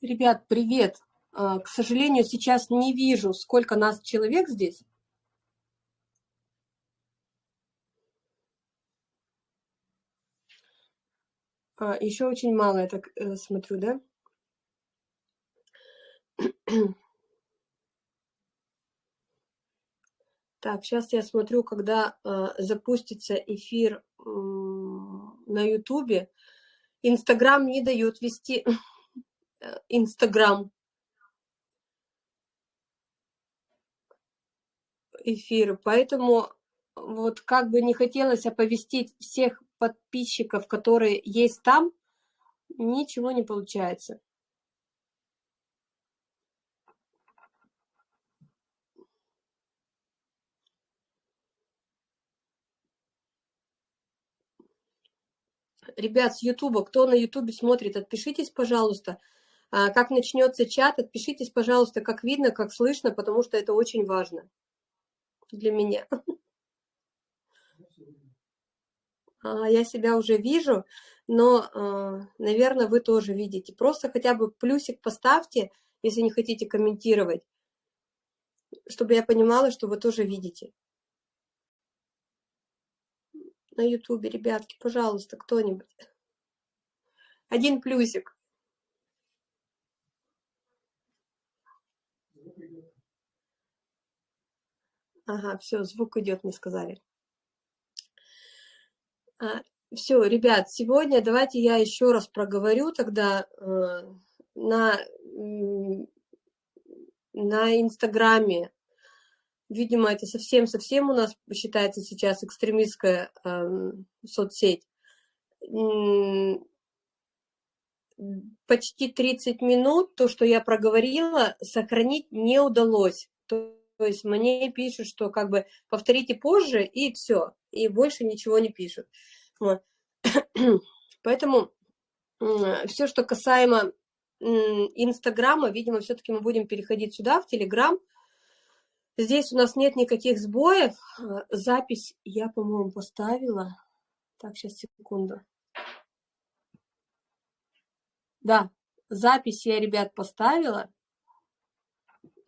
Ребят, привет! А, к сожалению, сейчас не вижу, сколько нас человек здесь. А, еще очень мало, я так э, смотрю, да? Так, сейчас я смотрю, когда э, запустится эфир э, на Ютубе. Инстаграм не дает вести Инстаграм. эфиры, поэтому вот как бы не хотелось оповестить всех подписчиков, которые есть там, ничего не получается. Ребят, с Ютуба, кто на Ютубе смотрит, отпишитесь, пожалуйста. А, как начнется чат, отпишитесь, пожалуйста, как видно, как слышно, потому что это очень важно для меня. А, я себя уже вижу, но, а, наверное, вы тоже видите. Просто хотя бы плюсик поставьте, если не хотите комментировать, чтобы я понимала, что вы тоже видите. На ютубе, ребятки, пожалуйста, кто-нибудь. Один плюсик. Ага, все, звук идет, мне сказали. А, все, ребят, сегодня давайте я еще раз проговорю тогда э, на, на Инстаграме. Видимо, это совсем-совсем у нас считается сейчас экстремистская э, соцсеть. Почти 30 минут то, что я проговорила, сохранить не удалось. Есть мне пишут, что как бы повторите позже, и все, и больше ничего не пишут. Вот. Поэтому все, что касаемо Инстаграма, видимо, все-таки мы будем переходить сюда, в Телеграм. Здесь у нас нет никаких сбоев. Запись я, по-моему, поставила. Так, сейчас, секунду. Да, запись я, ребят, поставила.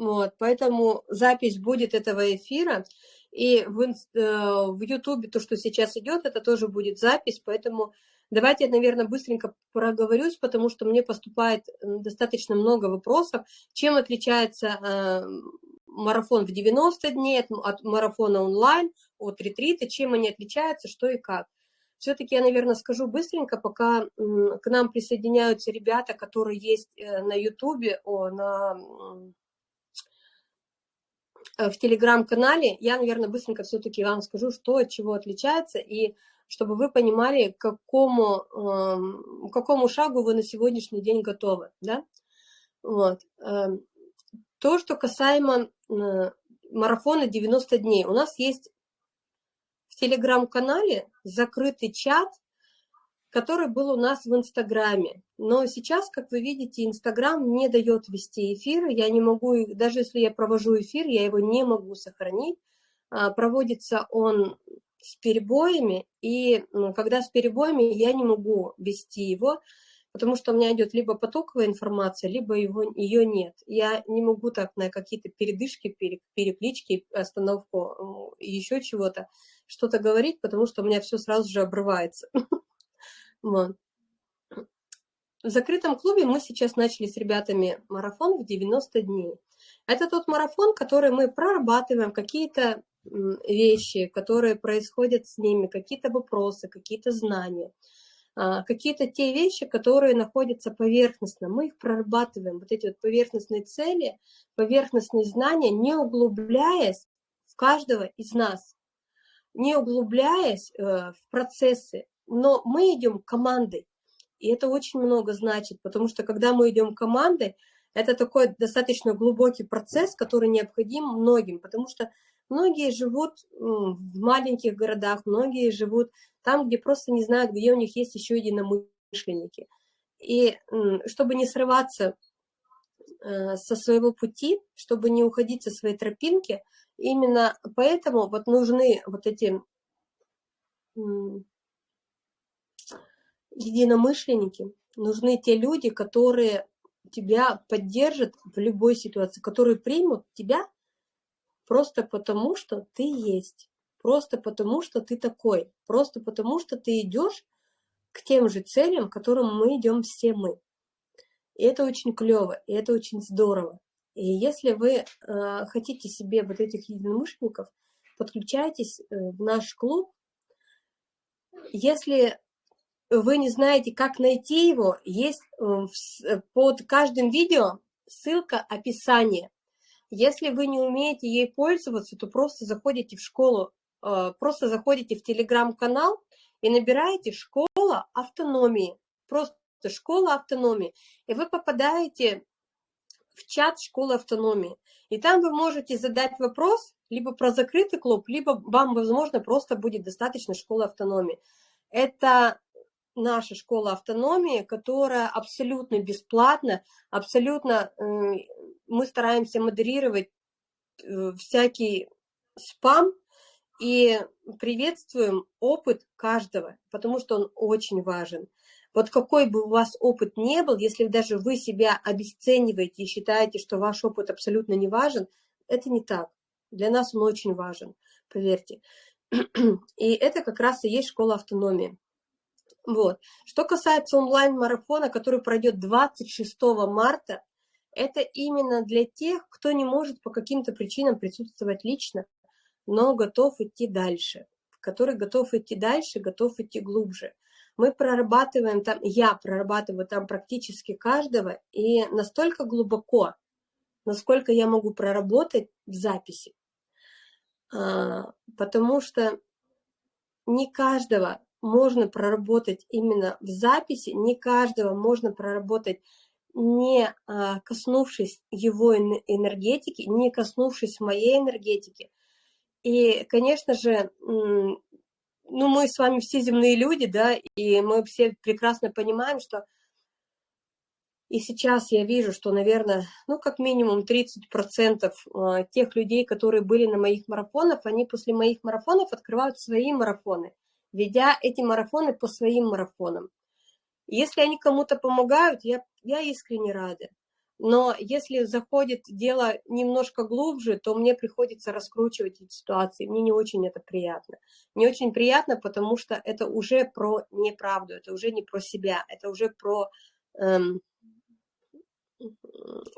Вот, поэтому запись будет этого эфира. И в, э, в YouTube то, что сейчас идет, это тоже будет запись. Поэтому давайте я, наверное, быстренько проговорюсь, потому что мне поступает достаточно много вопросов. Чем отличается э, марафон в 90 дней от, от марафона онлайн, от ретрита, чем они отличаются, что и как. Все-таки я, наверное, скажу быстренько, пока к нам присоединяются ребята, которые есть э, на YouTube, на в телеграм-канале. Я, наверное, быстренько все-таки вам скажу, что от чего отличается, и чтобы вы понимали, к какому, э, к какому шагу вы на сегодняшний день готовы. Да? Вот. Э, то, что касаемо э, марафона 90 дней. У нас есть в телеграм-канале закрытый чат, который был у нас в Инстаграме. Но сейчас, как вы видите, Инстаграм не дает вести эфиры. Я не могу, даже если я провожу эфир, я его не могу сохранить. А, проводится он с перебоями, и ну, когда с перебоями, я не могу вести его, потому что у меня идет либо потоковая информация, либо его, ее нет. Я не могу так на какие-то передышки, переклички, остановку, еще чего-то, что-то говорить, потому что у меня все сразу же обрывается. Вот. В закрытом клубе мы сейчас начали с ребятами марафон в 90 дней. Это тот марафон, который мы прорабатываем, какие-то вещи, которые происходят с ними, какие-то вопросы, какие-то знания, а, какие-то те вещи, которые находятся поверхностно. Мы их прорабатываем, вот эти вот поверхностные цели, поверхностные знания, не углубляясь в каждого из нас, не углубляясь э, в процессы, но мы идем командой, и это очень много значит, потому что когда мы идем командой, это такой достаточно глубокий процесс, который необходим многим, потому что многие живут в маленьких городах, многие живут там, где просто не знают, где у них есть еще единомышленники. И чтобы не срываться э, со своего пути, чтобы не уходить со своей тропинки, именно поэтому вот нужны вот эти единомышленники, нужны те люди, которые тебя поддержат в любой ситуации, которые примут тебя просто потому, что ты есть, просто потому, что ты такой, просто потому, что ты идешь к тем же целям, к которым мы идем все мы. И это очень клево, и это очень здорово. И если вы э, хотите себе вот этих единомышленников, подключайтесь э, в наш клуб. Если вы не знаете, как найти его, есть э, э, под каждым видео ссылка описание. Если вы не умеете ей пользоваться, то просто заходите в школу, э, просто заходите в телеграм-канал и набираете «Школа автономии». Просто «Школа автономии». И вы попадаете в чат «Школы автономии». И там вы можете задать вопрос либо про закрытый клуб, либо вам, возможно, просто будет достаточно школы автономии. Это наша школа автономии, которая абсолютно бесплатна, абсолютно мы стараемся модерировать э, всякий спам и приветствуем опыт каждого, потому что он очень важен. Вот какой бы у вас опыт не был, если даже вы себя обесцениваете и считаете, что ваш опыт абсолютно не важен, это не так. Для нас он очень важен, поверьте. И это как раз и есть школа автономии. Вот. Что касается онлайн-марафона, который пройдет 26 марта, это именно для тех, кто не может по каким-то причинам присутствовать лично, но готов идти дальше, который готов идти дальше, готов идти глубже. Мы прорабатываем там, я прорабатываю там практически каждого, и настолько глубоко, насколько я могу проработать в записи. А, потому что не каждого можно проработать именно в записи, не каждого можно проработать, не а, коснувшись его энергетики, не коснувшись моей энергетики. И, конечно же, ну, мы с вами все земные люди, да, и мы все прекрасно понимаем, что и сейчас я вижу, что, наверное, ну, как минимум 30% а, тех людей, которые были на моих марафонах, они после моих марафонов открывают свои марафоны ведя эти марафоны по своим марафонам. Если они кому-то помогают, я, я искренне рада. Но если заходит дело немножко глубже, то мне приходится раскручивать эти ситуации. Мне не очень это приятно. Не очень приятно, потому что это уже про неправду, это уже не про себя, это уже про, эм,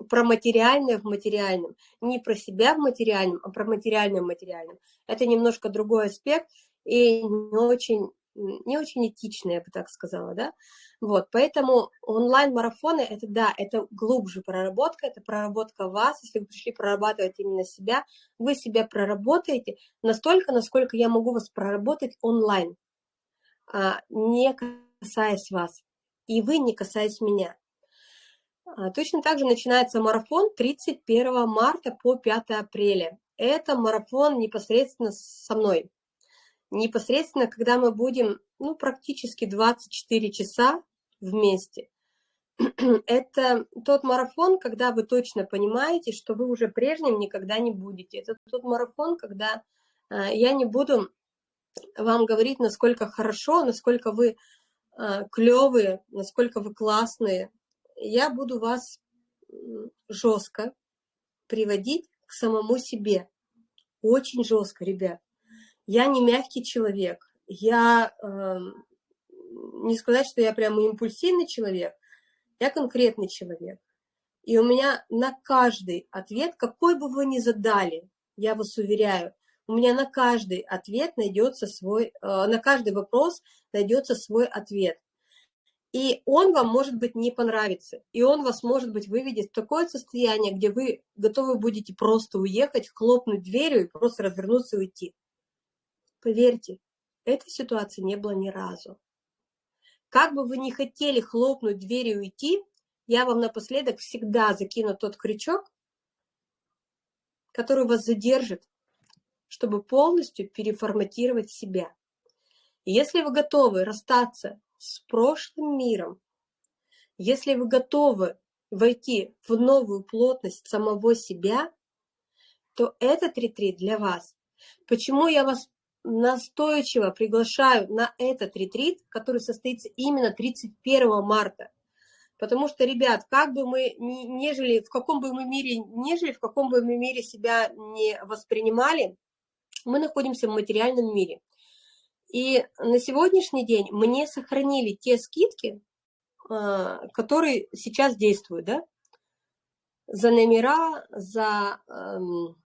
про материальное в материальном. Не про себя в материальном, а про материальное в материальном. Это немножко другой аспект и не очень, не очень этично, я бы так сказала, да. Вот, поэтому онлайн-марафоны, это да, это глубже проработка, это проработка вас, если вы пришли прорабатывать именно себя, вы себя проработаете настолько, насколько я могу вас проработать онлайн, а, не касаясь вас, и вы не касаясь меня. А, точно так же начинается марафон 31 марта по 5 апреля. Это марафон непосредственно со мной непосредственно, когда мы будем, ну, практически 24 часа вместе. Это тот марафон, когда вы точно понимаете, что вы уже прежним никогда не будете. Это тот марафон, когда э, я не буду вам говорить, насколько хорошо, насколько вы э, клевые, насколько вы классные. Я буду вас жестко приводить к самому себе. Очень жестко, ребят. Я не мягкий человек. Я, э, не сказать, что я прямо импульсивный человек, я конкретный человек. И у меня на каждый ответ, какой бы вы ни задали, я вас уверяю, у меня на каждый ответ найдется свой, э, на каждый вопрос найдется свой ответ. И он вам, может быть, не понравится. И он вас, может быть, выведет в такое состояние, где вы готовы будете просто уехать, хлопнуть дверью и просто развернуться и уйти. Поверьте, этой ситуации не было ни разу. Как бы вы ни хотели хлопнуть дверь и уйти, я вам напоследок всегда закину тот крючок, который вас задержит, чтобы полностью переформатировать себя. Если вы готовы расстаться с прошлым миром, если вы готовы войти в новую плотность самого себя, то этот ретрит для вас. Почему я вас настойчиво приглашаю на этот ретрит, который состоится именно 31 марта. Потому что, ребят, как бы мы не жили, в каком бы мы мире не жили, в каком бы мы мире себя не воспринимали, мы находимся в материальном мире. И на сегодняшний день мне сохранили те скидки, а, которые сейчас действуют, да, за номера, за, эм,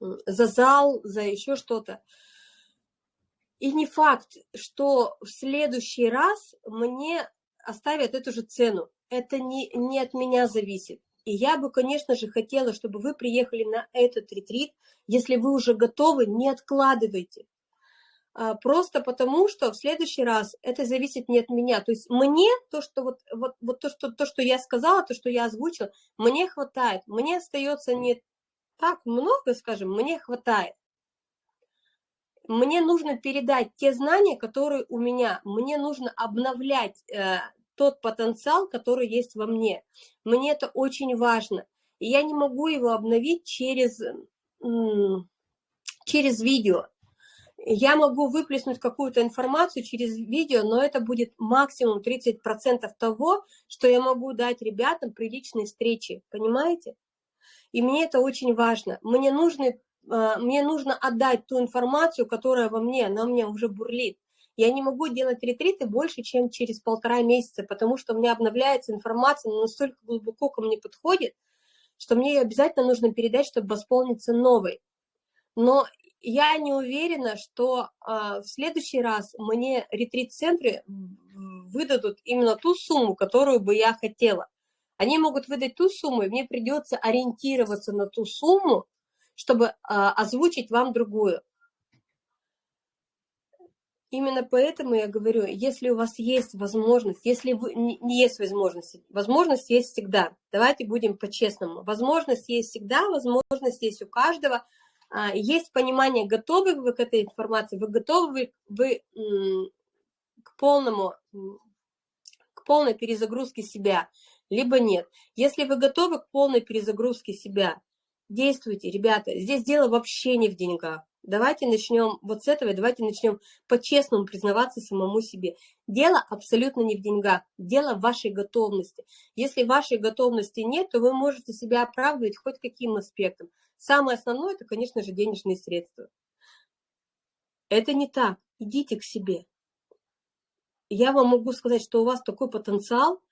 за зал, за еще что-то. И не факт, что в следующий раз мне оставят эту же цену. Это не, не от меня зависит. И я бы, конечно же, хотела, чтобы вы приехали на этот ретрит. Если вы уже готовы, не откладывайте. А, просто потому, что в следующий раз это зависит не от меня. То есть мне то, что вот, вот, вот то, что, то, что я сказала, то, что я озвучила, мне хватает. Мне остается не так много, скажем, мне хватает. Мне нужно передать те знания, которые у меня. Мне нужно обновлять э, тот потенциал, который есть во мне. Мне это очень важно. И я не могу его обновить через, через видео. Я могу выплеснуть какую-то информацию через видео, но это будет максимум 30% того, что я могу дать ребятам при личной встрече, понимаете? И мне это очень важно. Мне, нужно, а, мне нужно отдать ту информацию, которая во мне, она мне уже бурлит. Я не могу делать ретриты больше, чем через полтора месяца, потому что у меня обновляется информация, настолько глубоко ко мне подходит, что мне ее обязательно нужно передать, чтобы восполниться новой. Но я не уверена, что а, в следующий раз мне ретрит-центры выдадут именно ту сумму, которую бы я хотела. Они могут выдать ту сумму, и мне придется ориентироваться на ту сумму, чтобы а, озвучить вам другую. Именно поэтому я говорю, если у вас есть возможность, если вы, не есть возможность, возможность есть всегда. Давайте будем по-честному. Возможность есть всегда, возможность есть у каждого – а, есть понимание, готовы вы к этой информации, вы готовы вы, вы к полному, к полной перезагрузке себя, либо нет. Если вы готовы к полной перезагрузке себя, действуйте, ребята. Здесь дело вообще не в деньгах. Давайте начнем вот с этого, давайте начнем по-честному признаваться самому себе. Дело абсолютно не в деньгах, дело в вашей готовности. Если вашей готовности нет, то вы можете себя оправдывать хоть каким аспектом. Самое основное – это, конечно же, денежные средства. Это не так. Идите к себе. Я вам могу сказать, что у вас такой потенциал,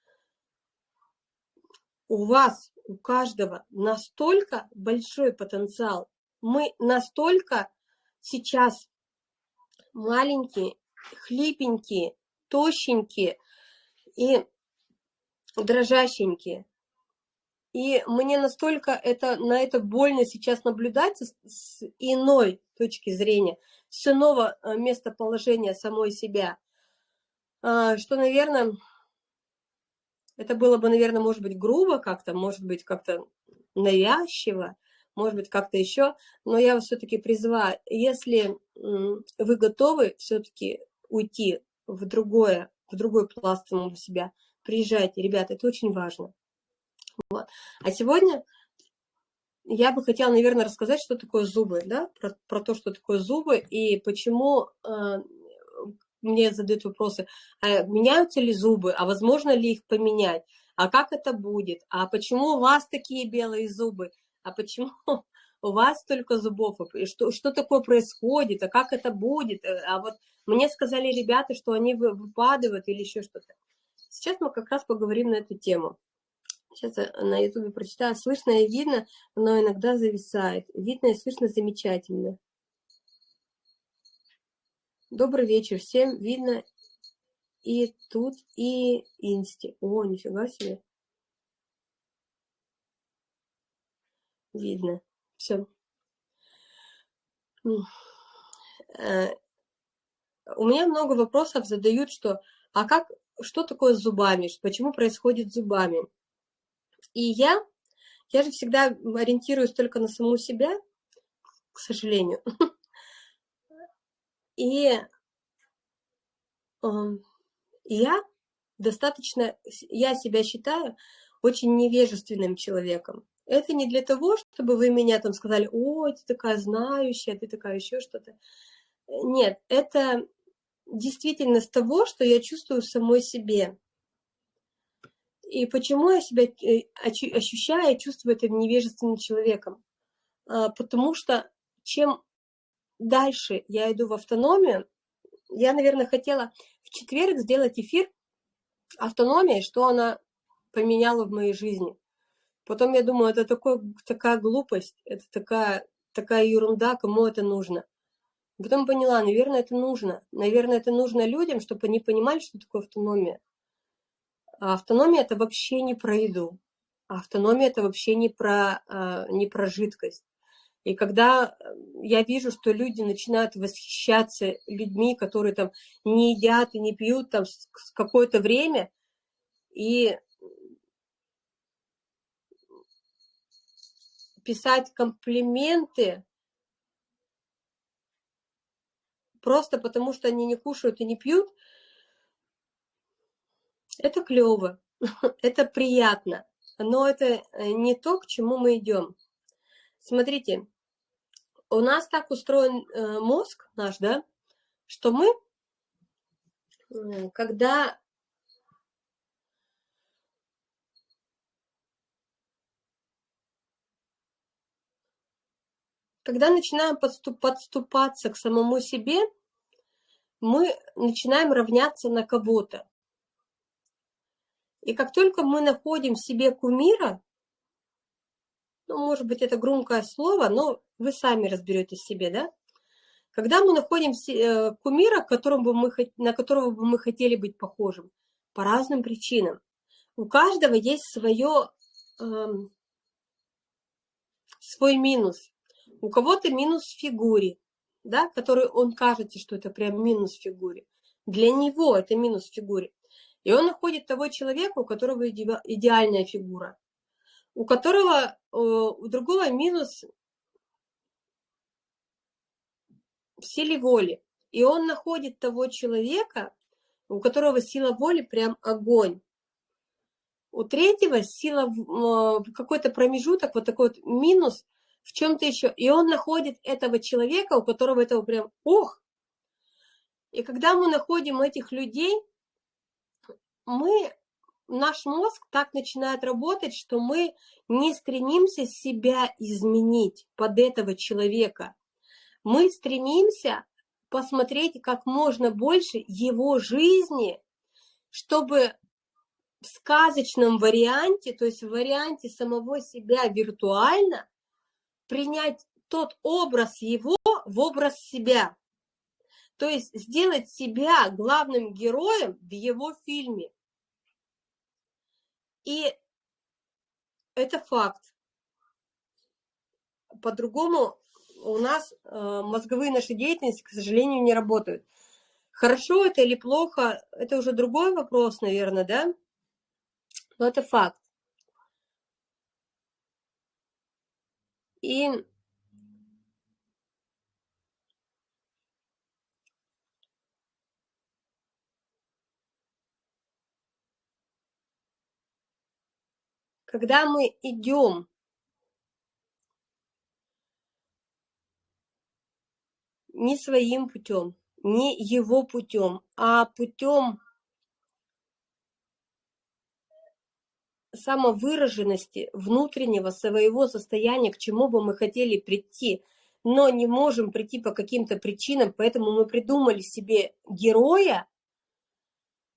у вас, у каждого настолько большой потенциал. Мы настолько сейчас маленькие, хлипенькие, тощенькие и дрожащенькие. И мне настолько это, на это больно сейчас наблюдать с, с иной точки зрения, с иного э, местоположения самой себя, а, что, наверное, это было бы, наверное, может быть, грубо как-то, может быть, как-то навязчиво, может быть, как-то еще, но я вас все-таки призываю, если вы готовы все-таки уйти в другое, в другой пласт самого себя, приезжайте, ребята, это очень важно. Вот. А сегодня я бы хотела, наверное, рассказать, что такое зубы, да, про, про то, что такое зубы и почему э, мне задают вопросы, а меняются ли зубы, а возможно ли их поменять, а как это будет, а почему у вас такие белые зубы, а почему у вас только зубов, и что, что такое происходит, а как это будет, а вот мне сказали ребята, что они выпадают или еще что-то. Сейчас мы как раз поговорим на эту тему. Сейчас на ютубе прочитаю. Слышно и видно, но иногда зависает. Видно и слышно замечательно. Добрый вечер. Всем видно и тут, и инсти. О, нифига себе. Видно. Все. Э, у меня много вопросов задают, что а как, что такое с зубами, почему происходит с зубами? И я, я же всегда ориентируюсь только на саму себя, к сожалению. И эм, я достаточно, я себя считаю очень невежественным человеком. Это не для того, чтобы вы меня там сказали, о, ты такая знающая, ты такая еще что-то. Нет, это действительно с того, что я чувствую самой себе. И почему я себя э, ощущаю и чувствую это невежественным человеком? А, потому что чем дальше я иду в автономию, я, наверное, хотела в четверг сделать эфир автономия, что она поменяла в моей жизни. Потом я думаю, это такой, такая глупость, это такая, такая ерунда, кому это нужно. Потом поняла, наверное, это нужно. Наверное, это нужно людям, чтобы они понимали, что такое автономия. А автономия – это вообще не про еду. А автономия – это вообще не про, а, не про жидкость. И когда э, я вижу, что люди начинают восхищаться людьми, которые там не едят и не пьют там какое-то время, и писать комплименты просто потому, что они не кушают и не пьют, это клево, это приятно, но это э, не то, к чему мы идем. Смотрите, у нас так устроен э, мозг наш, да, что мы, когда когда начинаем подступ, подступаться к самому себе, мы начинаем равняться на кого-то. И как только мы находим в себе кумира, ну, может быть, это громкое слово, но вы сами разберетесь себе, да? Когда мы находим э, кумира, на которого бы мы хотели быть похожим, по разным причинам. У каждого есть свое, эм, свой минус. У кого-то минус в фигуре, да, который он кажется, что это прям минус в фигуре. Для него это минус в фигуре. И он находит того человека, у которого идеальная фигура у которого э, у другого минус в силе воли. И он находит того человека, у которого сила воли прям огонь. У третьего сила, э, какой-то промежуток, вот такой вот минус в чем-то еще. И он находит этого человека, у которого этого прям ох. И когда мы находим этих людей, мы наш мозг так начинает работать, что мы не стремимся себя изменить под этого человека. Мы стремимся посмотреть как можно больше его жизни, чтобы в сказочном варианте, то есть в варианте самого себя виртуально, принять тот образ его в образ себя. То есть сделать себя главным героем в его фильме. И это факт. По-другому у нас э, мозговые наши деятельности, к сожалению, не работают. Хорошо это или плохо, это уже другой вопрос, наверное, да? Но это факт. И когда мы идем не своим путем, не его путем, а путем самовыраженности внутреннего своего состояния, к чему бы мы хотели прийти, но не можем прийти по каким-то причинам, поэтому мы придумали себе героя,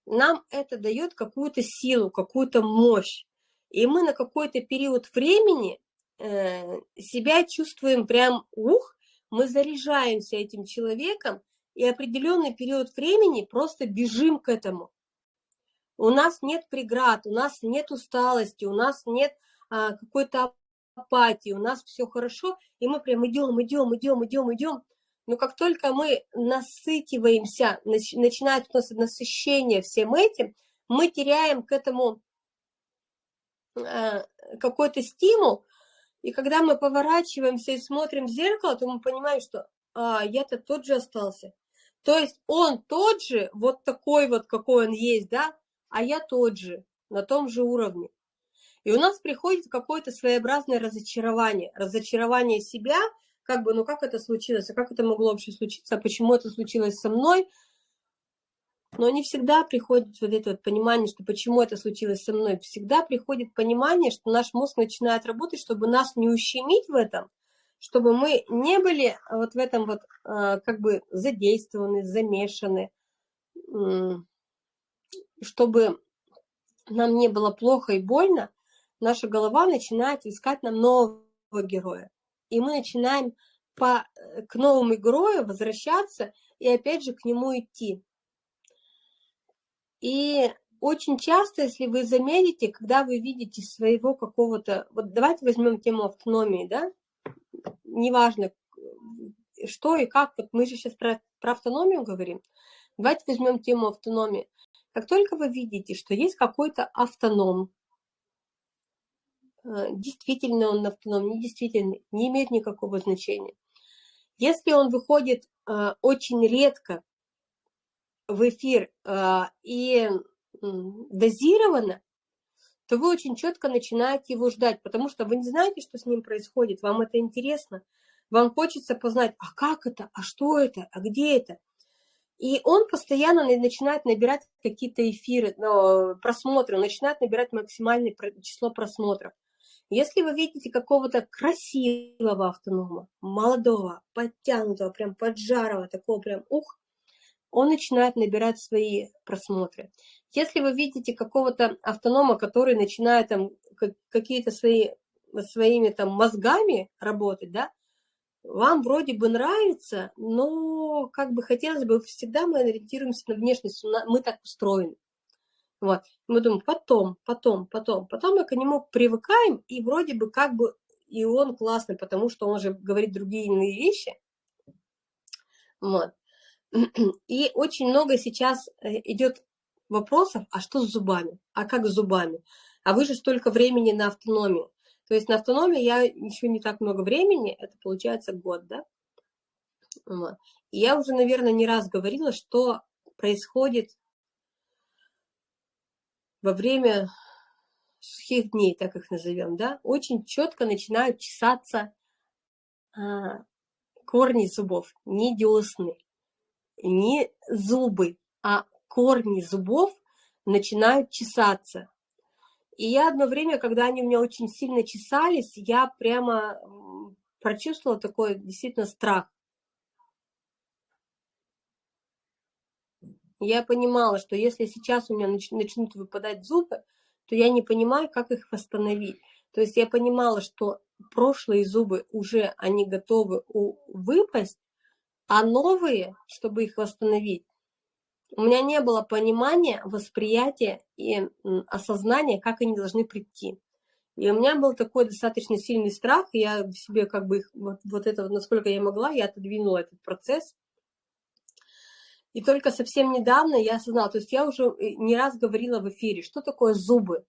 нам это дает какую-то силу, какую-то мощь. И мы на какой-то период времени э, себя чувствуем прям, ух, мы заряжаемся этим человеком, и определенный период времени просто бежим к этому. У нас нет преград, у нас нет усталости, у нас нет а, какой-то апатии, у нас все хорошо, и мы прям идем, идем, идем, идем, идем. Но как только мы насытиваемся, начинает у нас насыщение всем этим, мы теряем к этому какой-то стимул, и когда мы поворачиваемся и смотрим в зеркало, то мы понимаем, что а, я-то тот же остался. То есть он тот же, вот такой вот, какой он есть, да, а я тот же, на том же уровне. И у нас приходит какое-то своеобразное разочарование. Разочарование себя, как бы, ну как это случилось, а как это могло вообще случиться, а почему это случилось со мной. Но не всегда приходит вот это вот понимание, что почему это случилось со мной. Всегда приходит понимание, что наш мозг начинает работать, чтобы нас не ущемить в этом, чтобы мы не были вот в этом вот а, как бы задействованы, замешаны, чтобы нам не было плохо и больно, наша голова начинает искать нам нового героя. И мы начинаем по, э, к новому герою возвращаться и опять же к нему идти. И очень часто, если вы заметите, когда вы видите своего какого-то... Вот давайте возьмем тему автономии, да? Неважно, что и как. Вот мы же сейчас про, про автономию говорим. Давайте возьмем тему автономии. Как только вы видите, что есть какой-то автоном, э, действительно он автоном, не действительно, не имеет никакого значения. Если он выходит э, очень редко в эфир э, и дозированно, то вы очень четко начинаете его ждать, потому что вы не знаете, что с ним происходит, вам это интересно, вам хочется познать, а как это, а что это, а где это. И он постоянно начинает набирать какие-то эфиры, просмотры, начинает набирать максимальное число просмотров. Если вы видите какого-то красивого автонома, молодого, подтянутого, прям поджарого, такого прям ух, он начинает набирать свои просмотры. Если вы видите какого-то автонома, который начинает там какие-то свои, своими там мозгами работать, да, вам вроде бы нравится, но как бы хотелось бы, всегда мы ориентируемся на внешность, мы так устроены. Вот. Мы думаем, потом, потом, потом. Потом мы к нему привыкаем, и вроде бы как бы и он классный, потому что он же говорит другие иные вещи. Вот. И очень много сейчас э, идет вопросов, а что с зубами? А как с зубами? А вы же столько времени на автономию. То есть на автономии я еще не так много времени, это получается год, да? И я уже, наверное, не раз говорила, что происходит во время сухих дней, так их назовем, да, очень четко начинают чесаться а, корни зубов, не десны, не зубы, а корни зубов начинают чесаться. И я одно время, когда они у меня очень сильно чесались, я прямо прочувствовала такой действительно страх. Я понимала, что если сейчас у меня начнут выпадать зубы, то я не понимаю, как их восстановить. То есть я понимала, что прошлые зубы уже, они готовы выпасть, а новые, чтобы их восстановить, у меня не было понимания, восприятия и осознания, как они должны прийти. И у меня был такой достаточно сильный страх, и я себе как бы вот, вот это, насколько я могла, я отодвинула этот процесс. И только совсем недавно я осознала, то есть я уже э, не раз говорила в эфире, что такое зубы.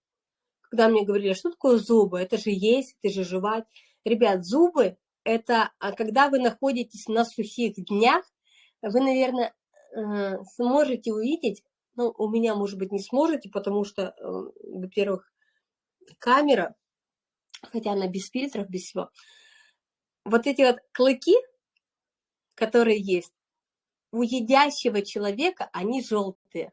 Когда мне говорили, что такое зубы, это же есть, это же жевать. Ребят, зубы – это а когда вы находитесь на сухих днях, вы, наверное, Э, сможете увидеть, ну, у меня, может быть, не сможете, потому что, э, во-первых, камера, хотя она без фильтров, без всего. Вот эти вот клыки, которые есть, у едящего человека они желтые.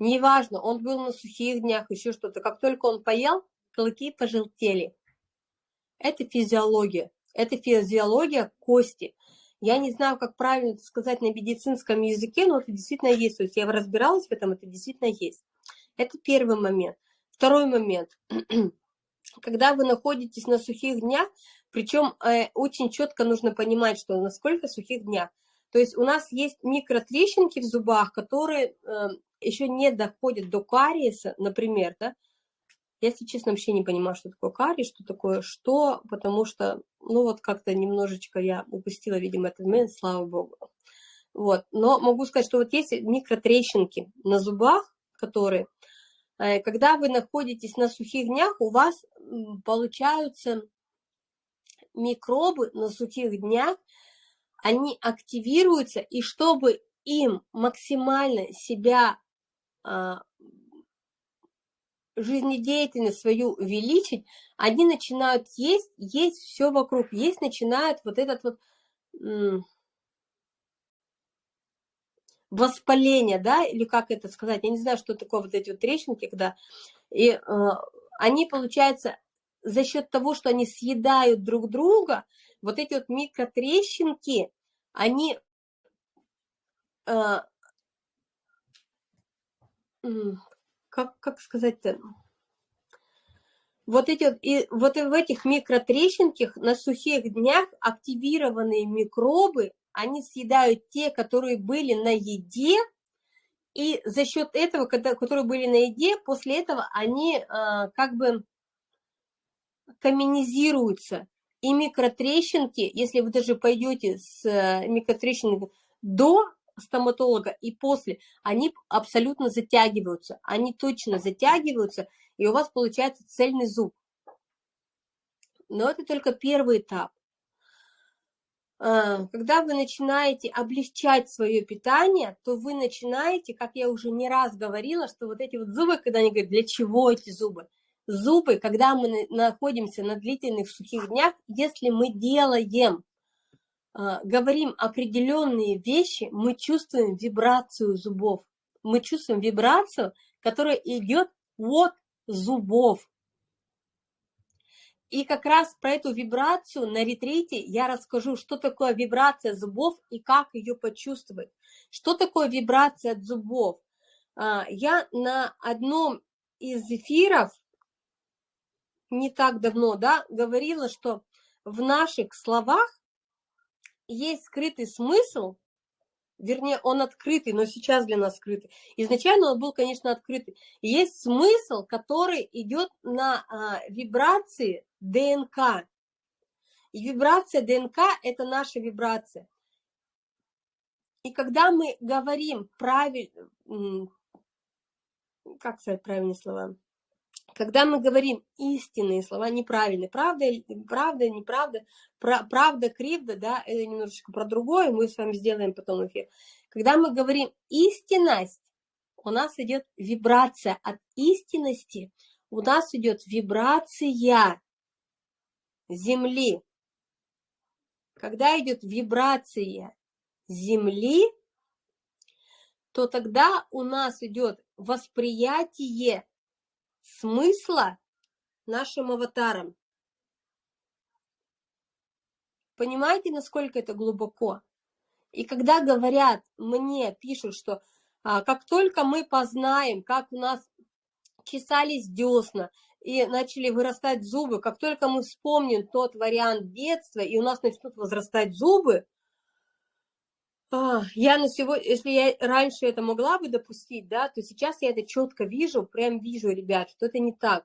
Неважно, он был на сухих днях, еще что-то. Как только он поел, клыки пожелтели. Это физиология. Это физиология кости. Я не знаю, как правильно это сказать на медицинском языке, но это действительно есть. То есть я разбиралась в этом, это действительно есть. Это первый момент. Второй момент. Когда вы находитесь на сухих днях, причем э, очень четко нужно понимать, что на сколько сухих днях. То есть у нас есть микротрещинки в зубах, которые э, еще не доходят до кариеса, например, да, я, если честно, вообще не понимаю, что такое карри, что такое что, потому что, ну вот как-то немножечко я упустила, видимо, этот момент, слава богу. Вот, но могу сказать, что вот есть микротрещинки на зубах, которые, э, когда вы находитесь на сухих днях, у вас получаются микробы на сухих днях, они активируются, и чтобы им максимально себя а, жизнедеятельность свою увеличить, они начинают есть, есть все вокруг, есть начинают вот этот вот воспаления, да, или как это сказать, я не знаю, что такое вот эти вот трещинки, когда, и э, они, получается, за счет того, что они съедают друг друга, вот эти вот микротрещинки, они э, как, как сказать-то, вот эти и вот в этих микротрещинках на сухих днях активированные микробы, они съедают те, которые были на еде, и за счет этого, когда, которые были на еде, после этого они э, как бы каменизируются. И микротрещинки, если вы даже пойдете с э, микротрещинками до стоматолога и после, они абсолютно затягиваются, они точно затягиваются, и у вас получается цельный зуб. Но это только первый этап. А, когда вы начинаете облегчать свое питание, то вы начинаете, как я уже не раз говорила, что вот эти вот зубы, когда они говорят, для чего эти зубы? Зубы, когда мы находимся на длительных сухих днях, если мы делаем говорим определенные вещи, мы чувствуем вибрацию зубов. Мы чувствуем вибрацию, которая идет от зубов. И как раз про эту вибрацию на ретрите я расскажу, что такое вибрация зубов и как ее почувствовать. Что такое вибрация от зубов? А, я на одном из эфиров не так давно да, говорила, что в наших словах есть скрытый смысл, вернее, он открытый, но сейчас для нас скрытый. Изначально он был, конечно, открытый. Есть смысл, который идет на а, вибрации ДНК. И вибрация ДНК – это наша вибрация. И когда мы говорим правильно, как сказать правильные слова, когда мы говорим истинные слова, неправильные, правда, правда, неправда, правда, кривда, да, это немножечко про другое, мы с вами сделаем потом эфир. Когда мы говорим истинность, у нас идет вибрация от истинности, у нас идет вибрация Земли. Когда идет вибрация Земли, то тогда у нас идет восприятие смысла нашим аватарам. Понимаете, насколько это глубоко? И когда говорят, мне пишут, что а, как только мы познаем, как у нас чесались десна и начали вырастать зубы, как только мы вспомним тот вариант детства, и у нас начнут возрастать зубы, я на сегодня, если я раньше это могла бы допустить, да, то сейчас я это четко вижу, прям вижу, ребят, что это не так.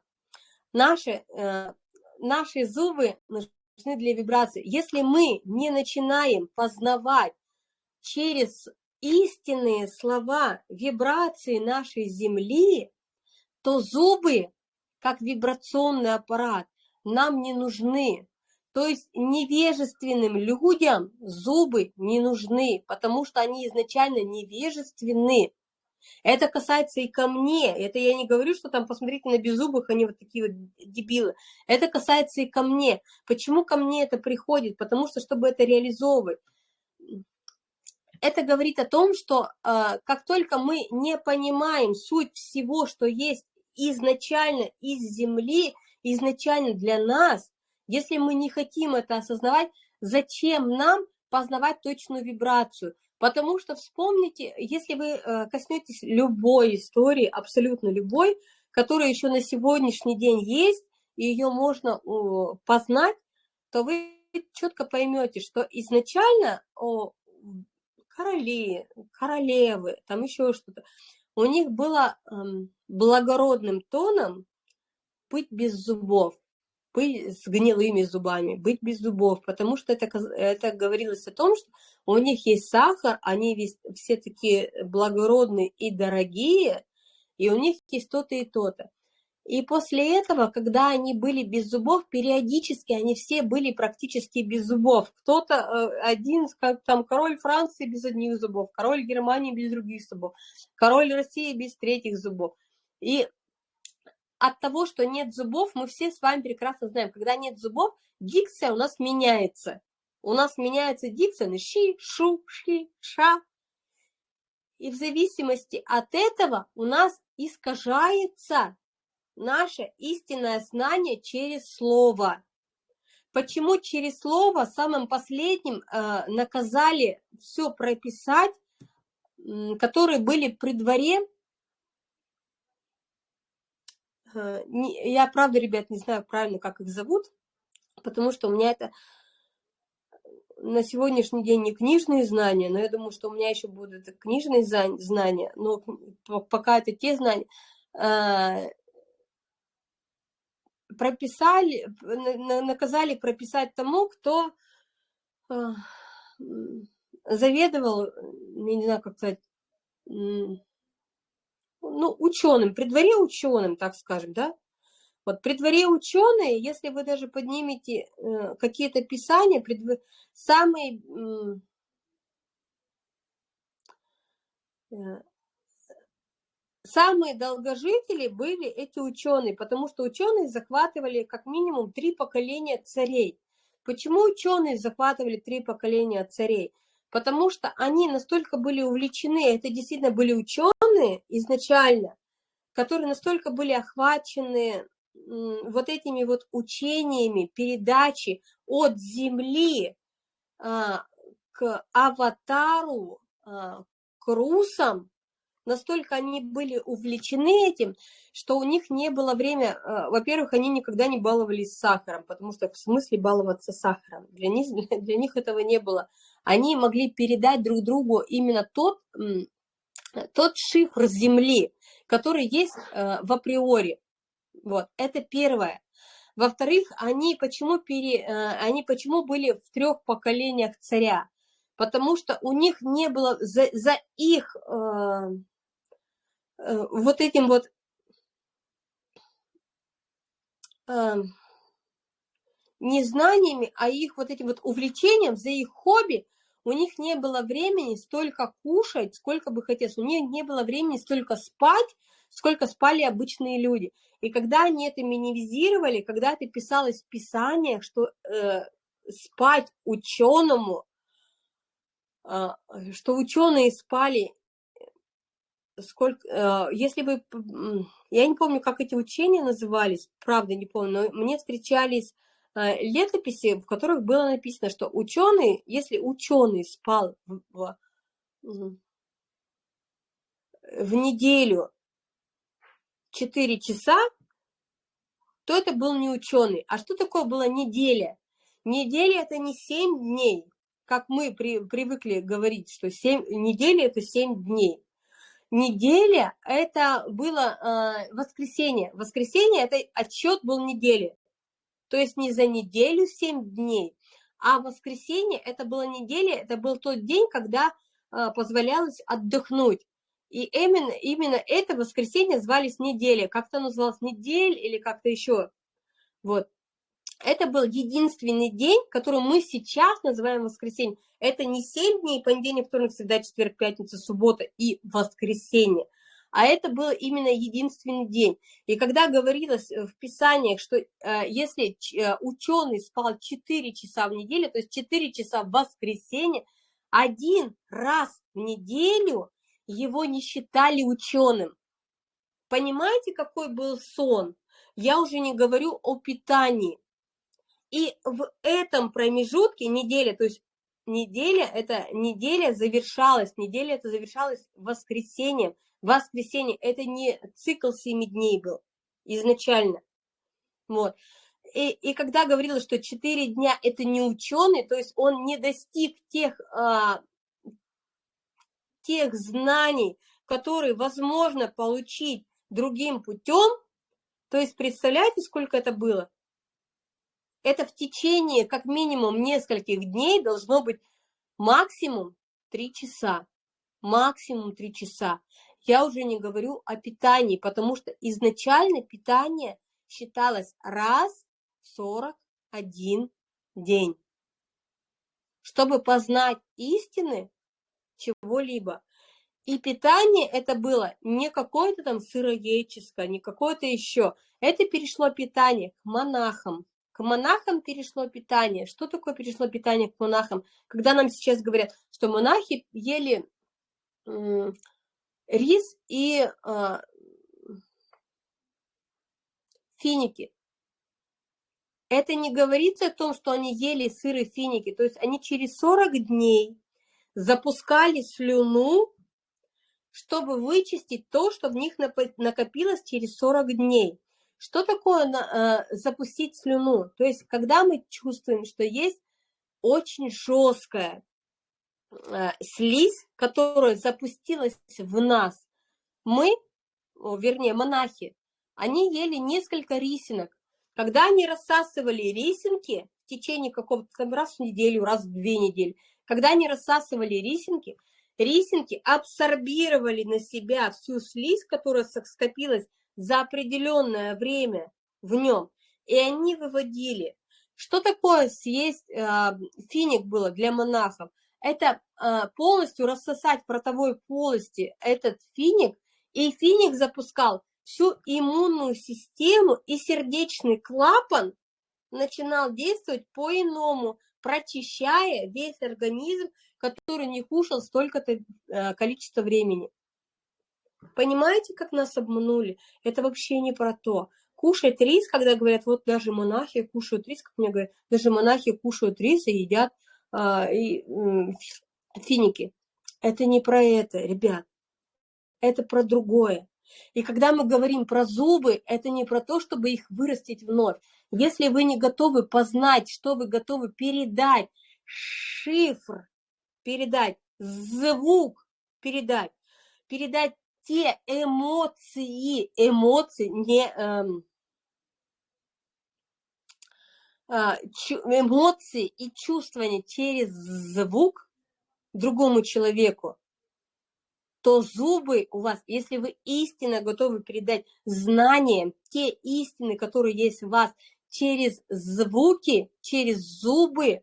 Наши, э, наши зубы нужны для вибрации. Если мы не начинаем познавать через истинные слова вибрации нашей Земли, то зубы, как вибрационный аппарат, нам не нужны. То есть невежественным людям зубы не нужны, потому что они изначально невежественны. Это касается и ко мне. Это я не говорю, что там, посмотрите на беззубых, они вот такие вот дебилы. Это касается и ко мне. Почему ко мне это приходит? Потому что, чтобы это реализовывать. Это говорит о том, что э, как только мы не понимаем суть всего, что есть изначально из Земли, изначально для нас, если мы не хотим это осознавать, зачем нам познавать точную вибрацию? Потому что вспомните, если вы э, коснетесь любой истории, абсолютно любой, которая еще на сегодняшний день есть, и ее можно познать, то вы четко поймете, что изначально короли, королевы, там еще что-то, у них было эм, благородным тоном быть без зубов быть с гнилыми зубами, быть без зубов, потому что это, это говорилось о том, что у них есть сахар, они весь, все такие благородные и дорогие, и у них есть то-то и то-то. И после этого, когда они были без зубов, периодически они все были практически без зубов. Кто-то э, один, как там король Франции без одних зубов, король Германии без других зубов, король России без третьих зубов. И от того, что нет зубов, мы все с вами прекрасно знаем, когда нет зубов, дикция у нас меняется. У нас меняется дикция на щи, шу, ши, ша. И в зависимости от этого у нас искажается наше истинное знание через слово. Почему через слово самым последним э, наказали все прописать, которые были при дворе? Э, не, я, правда, ребят, не знаю правильно, как их зовут, потому что у меня это на сегодняшний день не книжные знания, но я думаю, что у меня еще будут книжные знания, но пока это те знания, э, прописали, наказали прописать тому, кто э, заведовал, не знаю, как сказать, ну, ученым, при дворе ученым, так скажем, да? Вот при дворе ученые, если вы даже поднимете э, какие-то писания, предв... самые э, Самые долгожители были эти ученые, потому что ученые захватывали как минимум три поколения царей. Почему ученые захватывали три поколения царей? Потому что они настолько были увлечены, это действительно были ученые изначально, которые настолько были охвачены вот этими вот учениями, передачи от Земли а, к аватару, а, к русам, настолько они были увлечены этим, что у них не было время, э, во-первых, они никогда не баловались сахаром, потому что в смысле баловаться сахаром, для них, для них этого не было. Они могли передать друг другу именно тот, тот шифр земли, который есть э, в априори. Вот, это первое. Во-вторых, они почему, пере, э, они почему были в трех поколениях царя? Потому что у них не было за, за их вот этим вот э, не знаниями, а их вот этим вот увлечением, за их хобби, у них не было времени столько кушать, сколько бы хотелось. У них не было времени столько спать, сколько спали обычные люди. И когда они это минимизировали, когда это писалось в Писаниях, что э, спать ученому, э, что ученые спали сколько, э, если вы, я не помню, как эти учения назывались, правда не помню, но мне встречались э, летописи, в которых было написано, что ученый, если ученый спал в, в, неделю 4 часа, то это был не ученый. А что такое была неделя? Неделя это не 7 дней, как мы при, привыкли говорить, что 7, неделя это 7 дней неделя это было э, воскресенье. Воскресенье это отчет был недели. То есть не за неделю 7 дней, а воскресенье это была неделя, это был тот день, когда э, позволялось отдохнуть. И именно, именно это воскресенье звались неделя. Как-то называлось недель или как-то еще. Вот. Это был единственный день, который мы сейчас называем воскресенье. Это не 7 дней, понедельник, вторник, среда, четверг, пятница, суббота и воскресенье. А это был именно единственный день. И когда говорилось в Писаниях, что э, если э, ученый спал 4 часа в неделю, то есть 4 часа в воскресенье, один раз в неделю его не считали ученым. Понимаете, какой был сон? Я уже не говорю о питании. И в этом промежутке неделя, то есть неделя, это неделя завершалась, неделя это завершалась воскресеньем. Воскресенье это не цикл семи дней был изначально. Вот. И, и когда говорила, что четыре дня это не ученый, то есть он не достиг тех, а, тех знаний, которые возможно получить другим путем, то есть представляете, сколько это было? Это в течение как минимум нескольких дней должно быть максимум 3 часа. Максимум 3 часа. Я уже не говорю о питании, потому что изначально питание считалось раз в 41 день. Чтобы познать истины чего-либо. И питание это было не какое-то там сыроедческое, не какое-то еще. Это перешло питание к монахам, к монахам перешло питание. Что такое перешло питание к монахам? Когда нам сейчас говорят, что монахи ели рис и э, финики. Это не говорится о том, что они ели сыры финики. То есть они через 40 дней запускали слюну, чтобы вычистить то, что в них накопилось через 40 дней. Что такое э, запустить слюну? То есть когда мы чувствуем, что есть очень жесткая э, слизь, которая запустилась в нас, мы, вернее монахи, они ели несколько рисинок. Когда они рассасывали рисинки в течение какого-то раз в неделю, раз в две недели, когда они рассасывали рисинки, рисинки абсорбировали на себя всю слизь, которая скопилась за определенное время в нем, и они выводили. Что такое съесть э, финик было для монахов? Это э, полностью рассосать в ротовой полости этот финик, и финик запускал всю иммунную систему, и сердечный клапан начинал действовать по-иному, прочищая весь организм, который не кушал столько-то э, количество времени. Понимаете, как нас обманули? Это вообще не про то. Кушать рис, когда говорят, вот даже монахи кушают рис, как мне говорят, даже монахи кушают рис и едят а, и, финики. Это не про это, ребят. Это про другое. И когда мы говорим про зубы, это не про то, чтобы их вырастить вновь. Если вы не готовы познать, что вы готовы передать, шифр передать, звук передать, передать те эмоции, эмоции, не эм, а, эмоции и чувствования через звук другому человеку, то зубы у вас, если вы истинно готовы передать знания, те истины, которые есть в вас, через звуки, через зубы,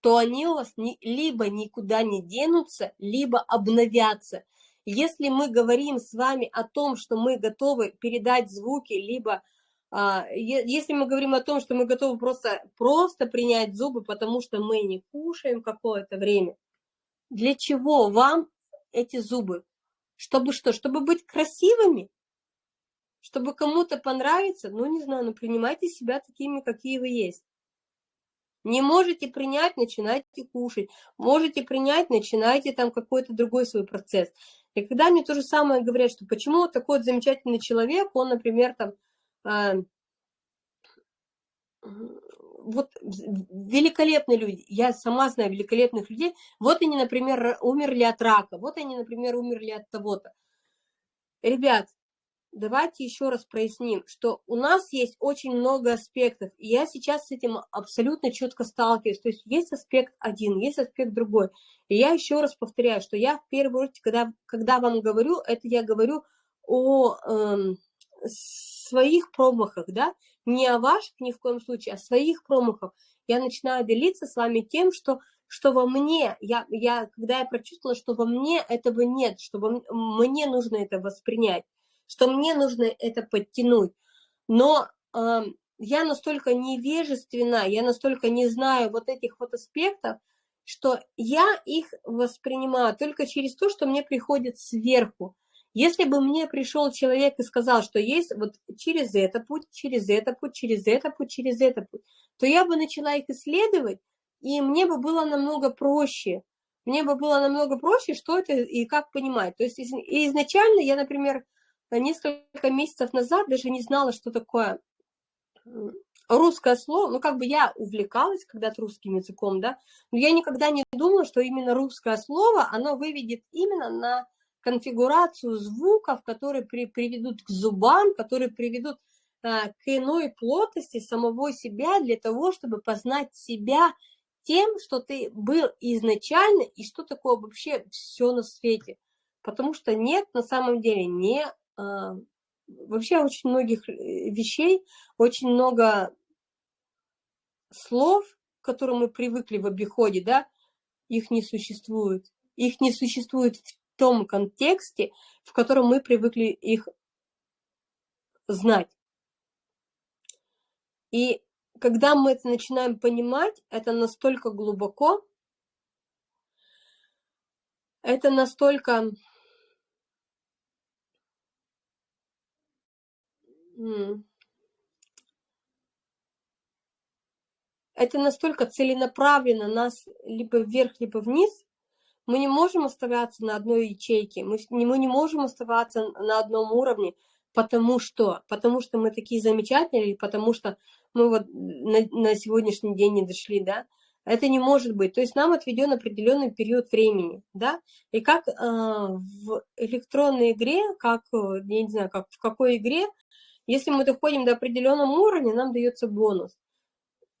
то они у вас не, либо никуда не денутся, либо обновятся. Если мы говорим с вами о том, что мы готовы передать звуки, либо а, если мы говорим о том, что мы готовы просто, просто принять зубы, потому что мы не кушаем какое-то время, для чего вам эти зубы? Чтобы что? Чтобы быть красивыми? Чтобы кому-то понравиться? Ну, не знаю, ну принимайте себя такими, какие вы есть. Не можете принять, начинайте кушать. Можете принять, начинайте там какой-то другой свой процесс. И когда мне то же самое говорят, что почему такой вот замечательный человек, он, например, там, э, вот великолепные люди, я сама знаю великолепных людей, вот они, например, умерли от рака, вот они, например, умерли от того-то. Ребят, давайте еще раз проясним, что у нас есть очень много аспектов, и я сейчас с этим абсолютно четко сталкиваюсь. То есть есть аспект один, есть аспект другой. И я еще раз повторяю, что я в первую очередь, когда, когда вам говорю, это я говорю о э, своих промахах, да, не о ваших ни в коем случае, а своих промахах. Я начинаю делиться с вами тем, что что во мне, я, я, когда я прочувствовала, что во мне этого нет, что во, мне нужно это воспринять, что мне нужно это подтянуть. Но э, я настолько невежественна, я настолько не знаю вот этих вот аспектов, что я их воспринимаю только через то, что мне приходит сверху. Если бы мне пришел человек и сказал, что есть вот через это путь, через это путь, через это путь, через это путь, то я бы начала их исследовать, и мне бы было намного проще. Мне бы было намного проще, что это и как понимать. То есть изначально я, например, несколько месяцев назад даже не знала, что такое русское слово, ну, как бы я увлекалась когда-то русским языком, да, но я никогда не думала, что именно русское слово, оно выведет именно на конфигурацию звуков, которые при, приведут к зубам, которые приведут а, к иной плотности самого себя для того, чтобы познать себя тем, что ты был изначально и что такое вообще все на свете. Потому что нет на самом деле не вообще очень многих э, вещей, очень много слов, к которым мы привыкли в обиходе, да, их не существует. Их не существует в том контексте, в котором мы привыкли их знать. И когда мы это начинаем понимать, это настолько глубоко, это настолько это настолько целенаправленно нас либо вверх, либо вниз, мы не можем оставаться на одной ячейке, мы не, мы не можем оставаться на одном уровне, потому что, потому что мы такие замечательные, потому что мы вот на, на сегодняшний день не дошли, да, это не может быть. То есть нам отведен определенный период времени, да, и как э, в электронной игре, как, я не знаю, как в какой игре, если мы доходим до определенного уровня, нам дается бонус.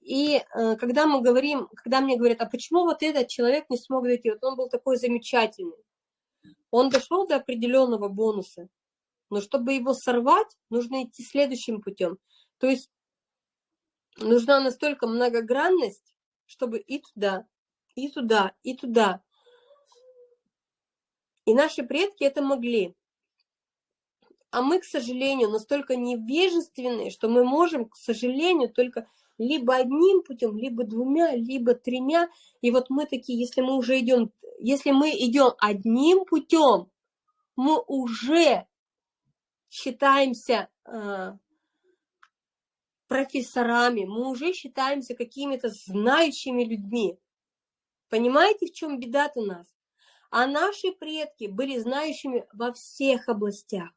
И э, когда мы говорим, когда мне говорят, а почему вот этот человек не смог дойти, вот он был такой замечательный, он дошел до определенного бонуса, но чтобы его сорвать, нужно идти следующим путем. То есть нужна настолько многогранность, чтобы и туда, и туда, и туда. И наши предки это могли. А мы, к сожалению, настолько невежественные, что мы можем, к сожалению, только либо одним путем, либо двумя, либо тремя. И вот мы такие, если мы уже идем, если мы идем одним путем, мы уже считаемся э, профессорами, мы уже считаемся какими-то знающими людьми. Понимаете, в чем беда у нас? А наши предки были знающими во всех областях.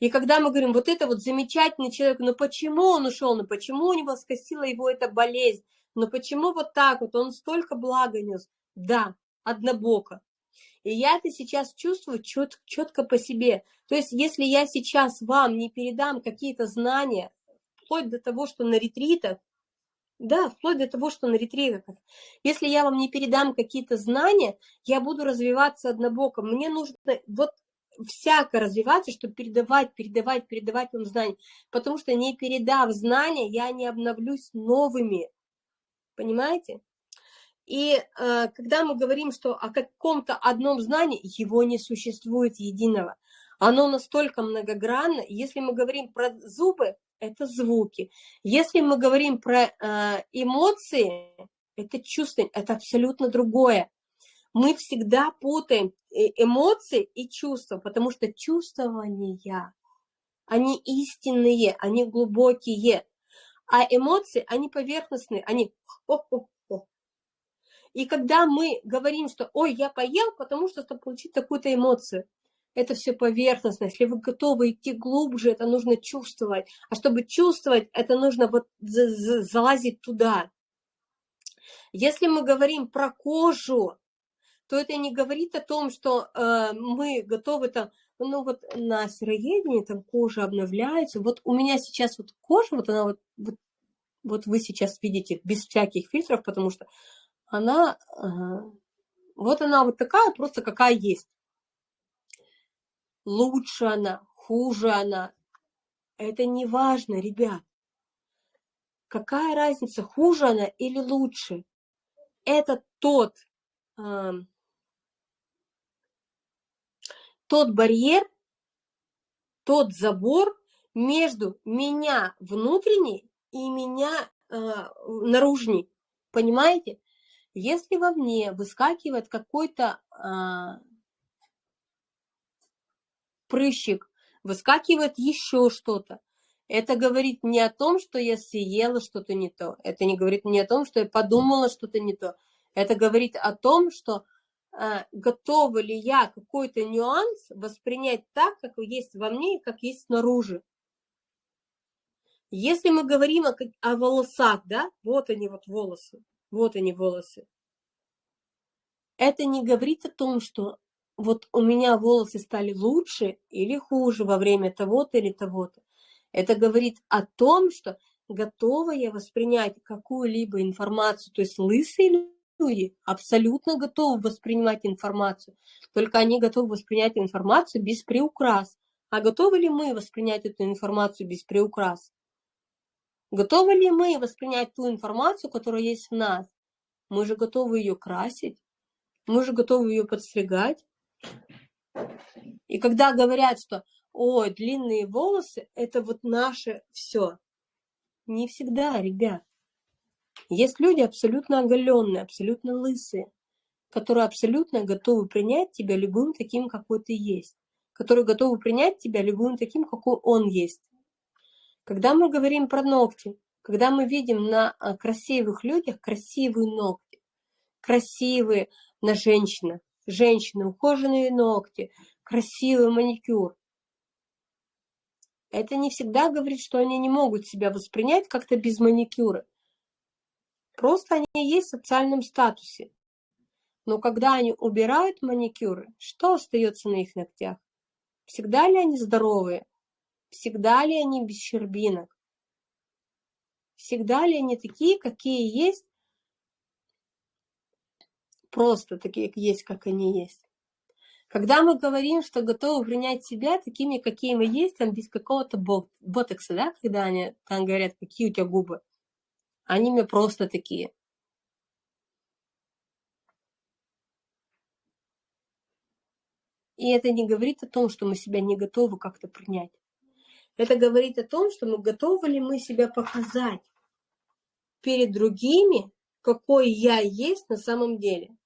И когда мы говорим, вот это вот замечательный человек, но почему он ушел, но почему у него скосила его эта болезнь, но почему вот так вот, он столько блага нес. Да, однобоко. И я это сейчас чувствую чет, четко по себе. То есть, если я сейчас вам не передам какие-то знания, вплоть до того, что на ретритах, да, вплоть до того, что на ретритах, если я вам не передам какие-то знания, я буду развиваться однобоко. Мне нужно вот всяко развиваться, чтобы передавать, передавать, передавать вам знания. Потому что не передав знания, я не обновлюсь новыми. Понимаете? И э, когда мы говорим, что о каком-то одном знании, его не существует единого. Оно настолько многогранно. Если мы говорим про зубы, это звуки. Если мы говорим про э, эмоции, это чувство, это абсолютно другое мы всегда путаем э, эмоции и чувства, потому что чувствования, они истинные, они глубокие, а эмоции, они поверхностные, они... И когда мы говорим, что «Ой, я поел, потому что, чтобы получить такую-то эмоцию», это все поверхностно. Если вы готовы идти глубже, это нужно чувствовать. А чтобы чувствовать, это нужно вот залазить туда. Если мы говорим про кожу, то это не говорит о том, что э, мы готовы там, ну вот на сыроедении там кожа обновляется. Вот у меня сейчас вот кожа, вот она вот, вот, вот вы сейчас видите без всяких фильтров, потому что она, э, вот она вот такая, просто какая есть. Лучше она, хуже она, это не важно, ребят. Какая разница, хуже она или лучше? Это тот э, тот барьер, тот забор между меня внутренней и меня э, наружней. Понимаете? Если во мне выскакивает какой-то э, прыщик, выскакивает еще что-то, это говорит не о том, что я съела что-то не то. Это не говорит не о том, что я подумала что-то не то. Это говорит о том, что готова ли я какой-то нюанс воспринять так, как есть во мне и как есть снаружи. Если мы говорим о, о волосах, да, вот они вот волосы, вот они волосы, это не говорит о том, что вот у меня волосы стали лучше или хуже во время того-то или того-то. Это говорит о том, что готова я воспринять какую-либо информацию, то есть лысый люди абсолютно готовы воспринимать информацию, только они готовы воспринять информацию без приукрас. А готовы ли мы воспринять эту информацию без приукрас? Готовы ли мы воспринять ту информацию, которая есть в нас? Мы же готовы ее красить, мы же готовы ее подстригать. И когда говорят, что ой, длинные волосы, это вот наше все. Не всегда, ребят. Есть люди абсолютно оголенные, абсолютно лысые, которые абсолютно готовы принять тебя любым таким, какой ты есть, которые готовы принять тебя любым таким, какой он есть. Когда мы говорим про ногти, когда мы видим на а, красивых людях красивые ногти, красивые на женщинах, женщины, ухоженные ногти, красивый маникюр, это не всегда говорит, что они не могут себя воспринять как-то без маникюра. Просто они есть в социальном статусе. Но когда они убирают маникюры, что остается на их ногтях? Всегда ли они здоровые? Всегда ли они без щербинок? Всегда ли они такие, какие есть? Просто такие есть, как они есть. Когда мы говорим, что готовы принять себя такими, какие мы есть, там без какого-то ботокса, да, когда они там говорят, какие у тебя губы, они мне просто такие. И это не говорит о том, что мы себя не готовы как-то принять. Это говорит о том, что мы готовы ли мы себя показать перед другими, какой я есть на самом деле.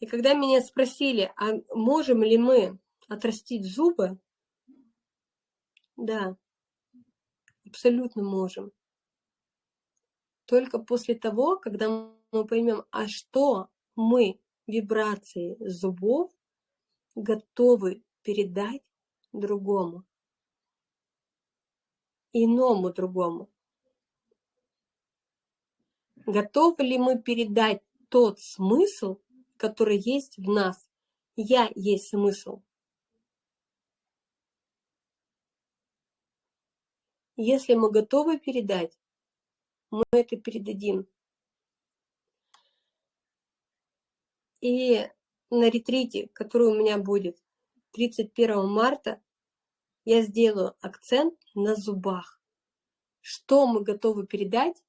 И когда меня спросили, а можем ли мы отрастить зубы, да, абсолютно можем. Только после того, когда мы поймем, а что мы вибрации зубов готовы передать другому, иному другому. Готовы ли мы передать тот смысл, который есть в нас. Я есть смысл. Если мы готовы передать, мы это передадим. И на ретрите, который у меня будет 31 марта, я сделаю акцент на зубах. Что мы готовы передать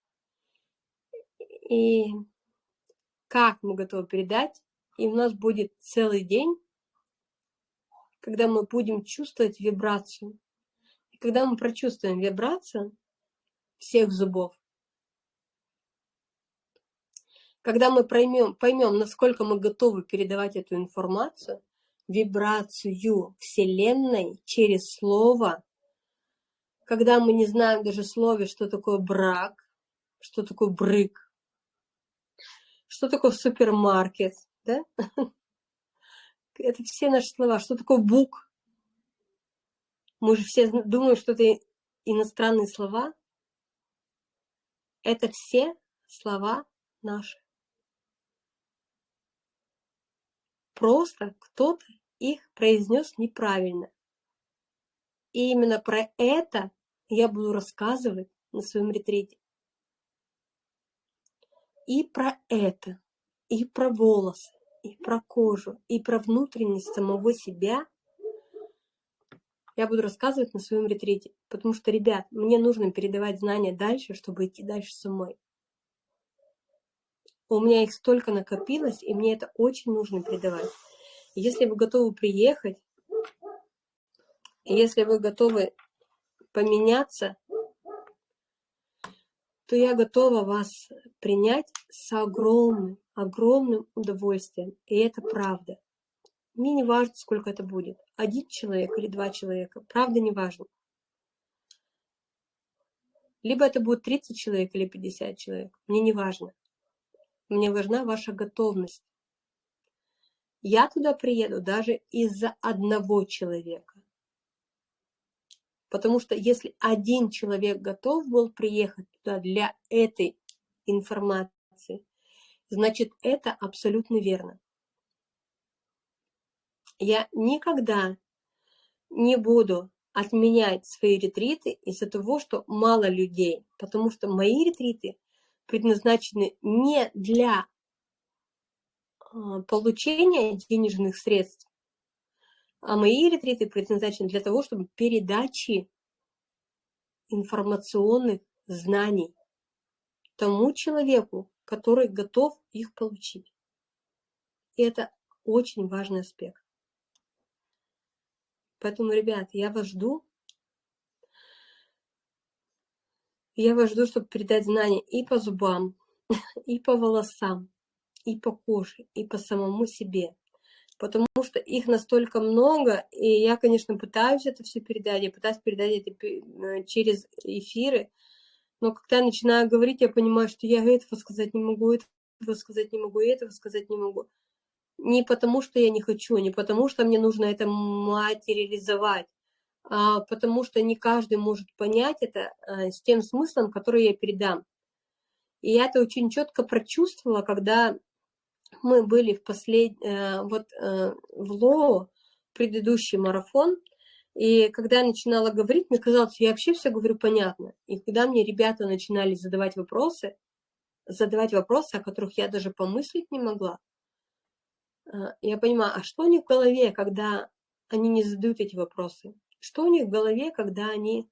и как мы готовы передать, и у нас будет целый день, когда мы будем чувствовать вибрацию. Когда мы прочувствуем вибрацию всех зубов, когда мы поймем, поймем, насколько мы готовы передавать эту информацию, вибрацию Вселенной через слово, когда мы не знаем даже слове, что такое брак, что такое брык, что такое супермаркет, да? Это все наши слова. Что такое бук? Мы же все думаем, что это иностранные слова. Это все слова наши. Просто кто-то их произнес неправильно. И именно про это я буду рассказывать на своем ретрите и про это, и про волосы, и про кожу, и про внутренность самого себя я буду рассказывать на своем ретрите. Потому что, ребят, мне нужно передавать знания дальше, чтобы идти дальше самой. У меня их столько накопилось, и мне это очень нужно передавать. Если вы готовы приехать, если вы готовы поменяться, то я готова вас принять с огромным, огромным удовольствием. И это правда. Мне не важно, сколько это будет. Один человек или два человека. Правда не важно. Либо это будет 30 человек или 50 человек. Мне не важно. Мне важна ваша готовность. Я туда приеду даже из-за одного человека. Потому что если один человек готов был приехать туда для этой информации, значит это абсолютно верно. Я никогда не буду отменять свои ретриты из-за того, что мало людей, потому что мои ретриты предназначены не для а, получения денежных средств, а мои ретриты предназначены для того, чтобы передачи информационных знаний тому человеку, который готов их получить. И это очень важный аспект. Поэтому, ребят, я вас жду. Я вас жду, чтобы передать знания и по зубам, и по волосам, и по коже, и по самому себе потому что их настолько много, и я, конечно, пытаюсь это все передать, я пытаюсь передать это э, через эфиры, но когда я начинаю говорить, я понимаю, что я этого сказать не могу, этого сказать не могу, этого сказать не могу. Не потому, что я не хочу, не потому, что мне нужно это материализовать, а потому что не каждый может понять это а, с тем смыслом, который я передам. И я это очень четко прочувствовала, когда мы были в послед... Э, вот э, в ЛО, предыдущий марафон, и когда я начинала говорить, мне казалось, я вообще все говорю понятно. И когда мне ребята начинали задавать вопросы, задавать вопросы, о которых я даже помыслить не могла, э, я понимаю, а что у них в голове, когда они не задают эти вопросы? Что у них в голове, когда они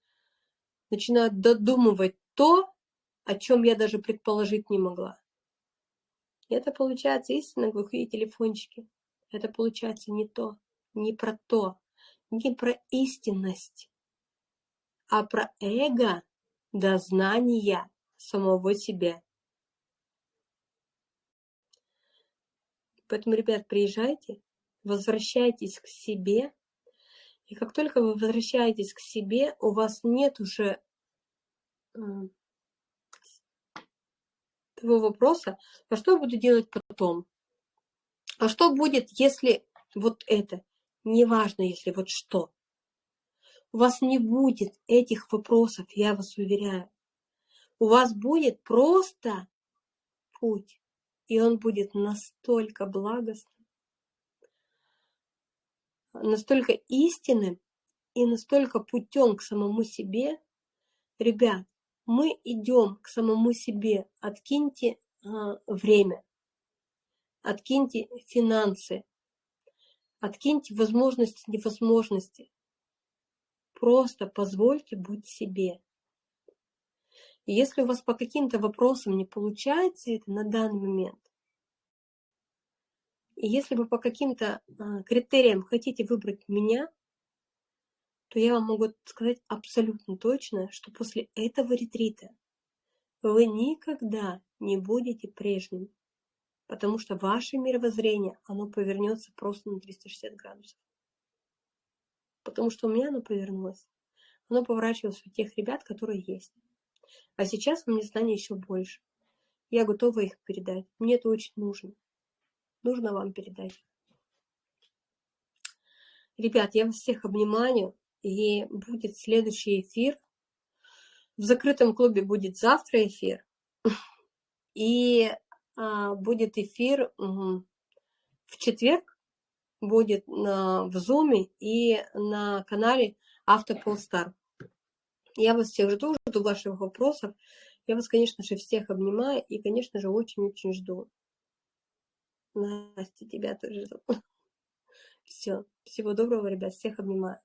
начинают додумывать то, о чем я даже предположить не могла? Это получается истинно глухие телефончики. Это получается не то, не про то, не про истинность, а про эго до знания самого себя. Поэтому, ребят, приезжайте, возвращайтесь к себе. И как только вы возвращаетесь к себе, у вас нет уже того вопроса, а что я буду делать потом? А что будет, если вот это? Неважно, если вот что. У вас не будет этих вопросов, я вас уверяю. У вас будет просто путь, и он будет настолько благостным, настолько истинным и настолько путем к самому себе. Ребят, мы идем к самому себе, откиньте а, время, откиньте финансы, откиньте возможности, невозможности. Просто позвольте быть себе. Если у вас по каким-то вопросам не получается это на данный момент, и если вы по каким-то а, критериям хотите выбрать меня, то я вам могу сказать абсолютно точно, что после этого ретрита вы никогда не будете прежним, потому что ваше мировоззрение, оно повернется просто на 360 градусов. Потому что у меня оно повернулось. Оно поворачивалось у тех ребят, которые есть. А сейчас у меня знаний еще больше. Я готова их передать. Мне это очень нужно. Нужно вам передать. Ребят, я вас всех обнимаю и будет следующий эфир. В закрытом клубе будет завтра эфир, и а, будет эфир в четверг, будет на, в Zoom и на канале Автополстар. Я вас всех жду, жду ваших вопросов. Я вас, конечно же, всех обнимаю и, конечно же, очень-очень жду. Настя, тебя тоже жду. Все. Всего доброго, ребят. Всех обнимаю.